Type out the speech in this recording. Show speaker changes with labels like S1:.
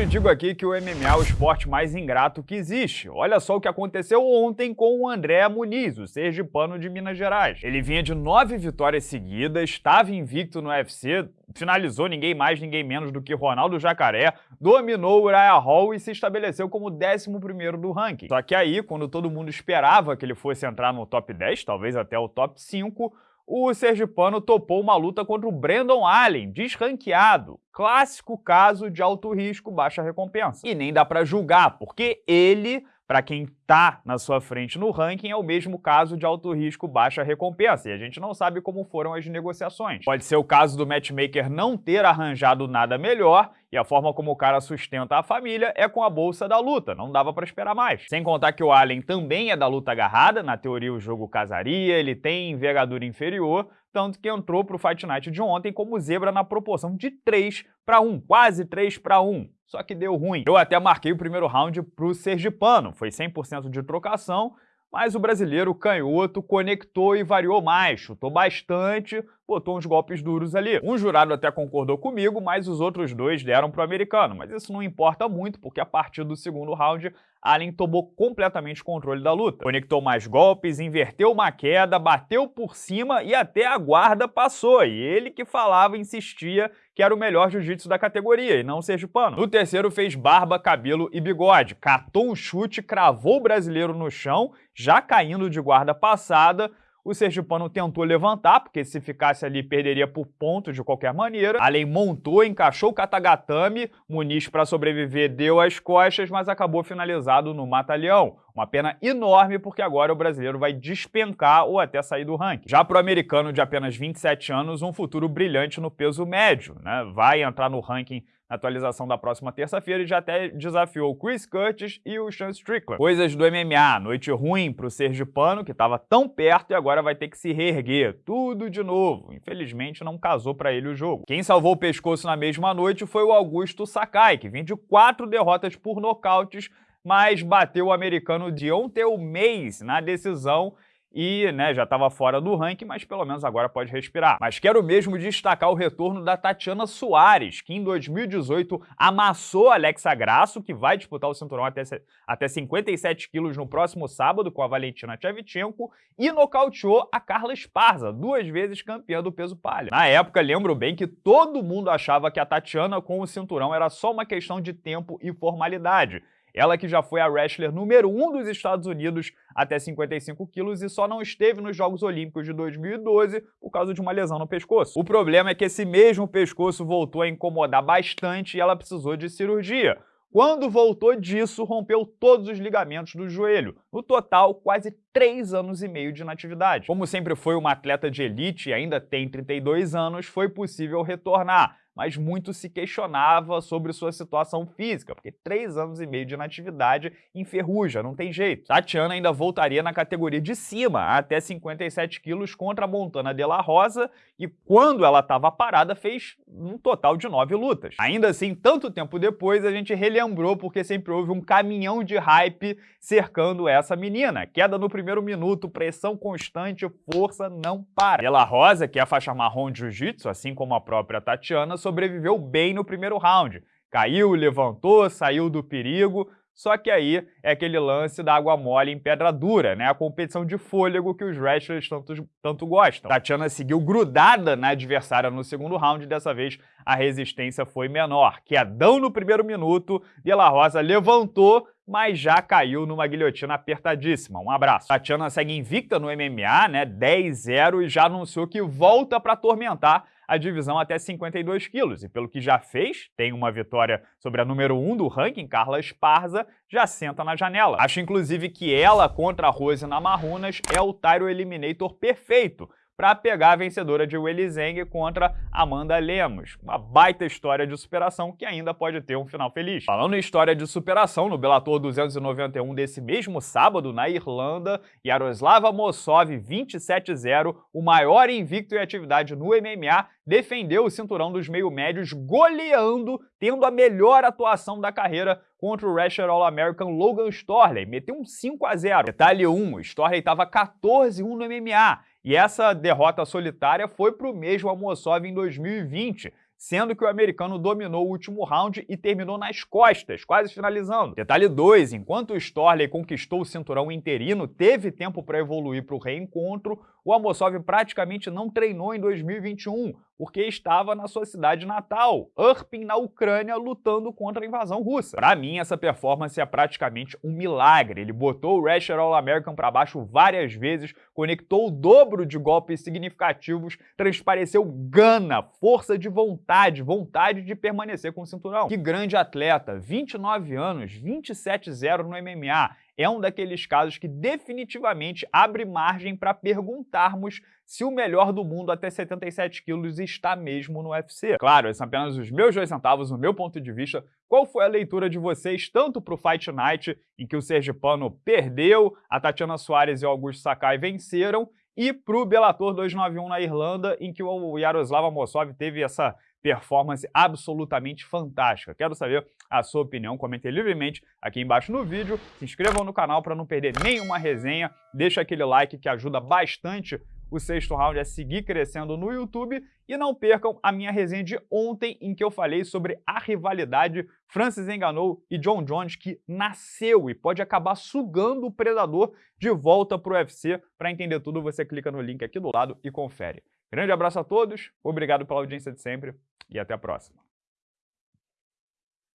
S1: sempre digo aqui que o MMA é o esporte mais ingrato que existe. Olha só o que aconteceu ontem com o André Muniz, o sergipano de Minas Gerais. Ele vinha de nove vitórias seguidas, estava invicto no UFC, finalizou ninguém mais, ninguém menos do que Ronaldo Jacaré, dominou o Uriah Hall e se estabeleceu como o 11 do ranking. Só que aí, quando todo mundo esperava que ele fosse entrar no top 10, talvez até o top 5, o sergipano topou uma luta contra o Brandon Allen, desranqueado. Clássico caso de alto risco, baixa recompensa. E nem dá para julgar, porque ele para quem está na sua frente no ranking, é o mesmo caso de alto risco, baixa recompensa, e a gente não sabe como foram as negociações. Pode ser o caso do matchmaker não ter arranjado nada melhor, e a forma como o cara sustenta a família é com a bolsa da luta, não dava para esperar mais. Sem contar que o Allen também é da luta agarrada, na teoria o jogo casaria, ele tem envergadura inferior, tanto que entrou para o Fight Night de ontem como zebra na proporção de 3 para 1, quase 3 para 1 só que deu ruim. Eu até marquei o primeiro round pro Sergipano, foi 100% de trocação, mas o brasileiro canhoto conectou e variou mais, chutou bastante, botou uns golpes duros ali. Um jurado até concordou comigo, mas os outros dois deram pro americano, mas isso não importa muito, porque a partir do segundo round, Allen tomou completamente controle da luta. Conectou mais golpes, inverteu uma queda, bateu por cima e até a guarda passou, e ele que falava, insistia que era o melhor jiu-jitsu da categoria, e não o pano. No terceiro fez barba, cabelo e bigode, catou um chute, cravou o brasileiro no chão, já caindo de guarda passada, o Sergipano tentou levantar, porque se ficasse ali perderia por pontos de qualquer maneira. Além montou, encaixou o Katagatame, Muniz para sobreviver deu as costas, mas acabou finalizado no Mata-Leão. Uma pena enorme porque agora o brasileiro vai despencar ou até sair do ranking. Já para o americano de apenas 27 anos, um futuro brilhante no peso médio. Né? Vai entrar no ranking na atualização da próxima terça-feira e já até desafiou o Chris Curtis e o Sean Strickland. Coisas do MMA, noite ruim para o Sergipano, que estava tão perto e agora vai ter que se reerguer. Tudo de novo. Infelizmente não casou para ele o jogo. Quem salvou o pescoço na mesma noite foi o Augusto Sakai, que vem de quatro derrotas por nocautes mas bateu o americano Deontay Mays na decisão e né, já estava fora do ranking, mas pelo menos agora pode respirar. Mas quero mesmo destacar o retorno da Tatiana Soares, que em 2018 amassou Alexa Grasso, que vai disputar o cinturão até, até 57 quilos no próximo sábado com a Valentina Tchevchenko, e nocauteou a Carla Esparza, duas vezes campeã do peso palha. Na época, lembro bem que todo mundo achava que a Tatiana com o cinturão era só uma questão de tempo e formalidade, ela que já foi a wrestler número 1 um dos Estados Unidos até 55 quilos e só não esteve nos Jogos Olímpicos de 2012 por causa de uma lesão no pescoço. O problema é que esse mesmo pescoço voltou a incomodar bastante e ela precisou de cirurgia. Quando voltou disso, rompeu todos os ligamentos do joelho. No total, quase 3 anos e meio de inatividade. Como sempre foi uma atleta de elite e ainda tem 32 anos, foi possível retornar mas muito se questionava sobre sua situação física, porque três anos e meio de inatividade enferruja, não tem jeito. Tatiana ainda voltaria na categoria de cima, até 57 quilos contra a Montana de la Rosa, e quando ela estava parada fez um total de nove lutas. Ainda assim, tanto tempo depois, a gente relembrou porque sempre houve um caminhão de hype cercando essa menina. Queda no primeiro minuto, pressão constante, força não para. De la Rosa, que é a faixa marrom de jiu-jitsu, assim como a própria Tatiana, sobreviveu bem no primeiro round. Caiu, levantou, saiu do perigo, só que aí é aquele lance da água mole em pedra dura, né? A competição de fôlego que os wrestlers tanto, tanto gostam. Tatiana seguiu grudada na adversária no segundo round, dessa vez a resistência foi menor. Quedão no primeiro minuto, De La Rosa levantou, mas já caiu numa guilhotina apertadíssima. Um abraço. Tatiana segue invicta no MMA, né? 10-0 e já anunciou que volta para atormentar a divisão até 52 quilos. E pelo que já fez, tem uma vitória sobre a número 1 do ranking, Carla Esparza, já senta na janela. Acho inclusive que ela contra a Rose Namarunas é o Tyro Eliminator perfeito, para pegar a vencedora de Willy Zeng contra Amanda Lemos. Uma baita história de superação que ainda pode ter um final feliz. Falando em história de superação, no Bellator 291 desse mesmo sábado, na Irlanda, Yaroslava Mossov 27-0, o maior invicto em atividade no MMA, defendeu o cinturão dos meio-médios goleando, tendo a melhor atuação da carreira contra o wrestler All-American Logan Storley, meteu um 5 a 0. Detalhe 1, Storley estava 14-1 no MMA, e essa derrota solitária foi para o mesmo Amosov em 2020, sendo que o americano dominou o último round e terminou nas costas, quase finalizando. Detalhe 2, enquanto o Storley conquistou o cinturão interino, teve tempo para evoluir para o reencontro, o Amosov praticamente não treinou em 2021, porque estava na sua cidade natal, Irpin, na Ucrânia, lutando contra a invasão russa. Para mim, essa performance é praticamente um milagre. Ele botou o Rasher All-American para baixo várias vezes, conectou o dobro de golpes significativos, transpareceu gana, força de vontade, vontade de permanecer com o cinturão. Que grande atleta, 29 anos, 27-0 no MMA é um daqueles casos que definitivamente abre margem para perguntarmos se o melhor do mundo até 77 quilos está mesmo no UFC. Claro, esses são apenas os meus dois centavos, o meu ponto de vista. Qual foi a leitura de vocês, tanto para o Fight Night, em que o Sergipano perdeu, a Tatiana Soares e o Augusto Sakai venceram, e para o Bellator 291 na Irlanda, em que o Yaroslav Amosov teve essa performance absolutamente fantástica. Quero saber a sua opinião, comente livremente aqui embaixo no vídeo, se inscrevam no canal para não perder nenhuma resenha, deixa aquele like que ajuda bastante o sexto round a seguir crescendo no YouTube e não percam a minha resenha de ontem em que eu falei sobre a rivalidade Francis Enganou e John Jones que nasceu e pode acabar sugando o Predador de volta para o UFC. Para entender tudo, você clica no link aqui do lado e confere. Grande abraço a todos, obrigado pela audiência de sempre e até a próxima.